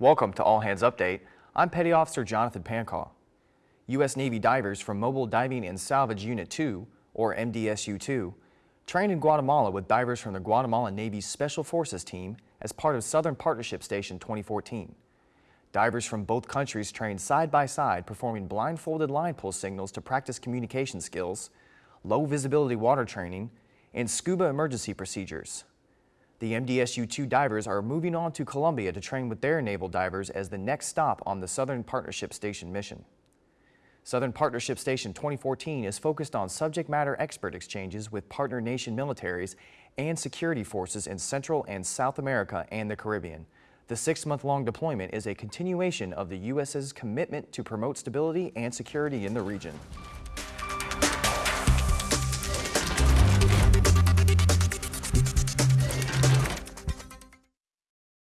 Welcome to All Hands Update. I'm Petty Officer Jonathan Pancaw. U.S. Navy divers from Mobile Diving and Salvage Unit 2, or MDSU-2, trained in Guatemala with divers from the Guatemalan Navy's Special Forces Team as part of Southern Partnership Station 2014. Divers from both countries trained side by side performing blindfolded line pull signals to practice communication skills, low visibility water training, and scuba emergency procedures. The MDSU-2 divers are moving on to Colombia to train with their naval divers as the next stop on the Southern Partnership Station mission. Southern Partnership Station 2014 is focused on subject matter expert exchanges with partner nation militaries and security forces in Central and South America and the Caribbean. The six-month-long deployment is a continuation of the U.S.'s commitment to promote stability and security in the region.